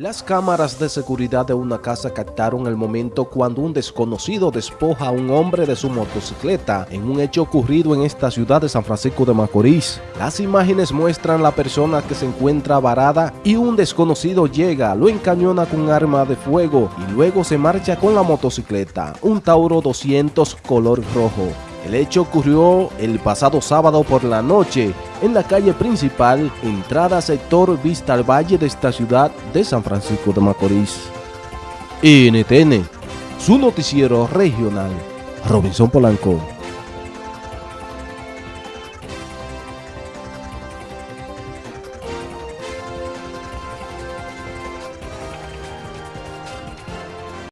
Las cámaras de seguridad de una casa captaron el momento cuando un desconocido despoja a un hombre de su motocicleta en un hecho ocurrido en esta ciudad de San Francisco de Macorís. Las imágenes muestran la persona que se encuentra varada y un desconocido llega, lo encañona con arma de fuego y luego se marcha con la motocicleta, un Tauro 200 color rojo. El hecho ocurrió el pasado sábado por la noche en la calle principal, entrada sector Vista al Valle de esta ciudad de San Francisco de Macorís. NTN, su noticiero regional, Robinson Polanco.